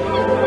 Amen.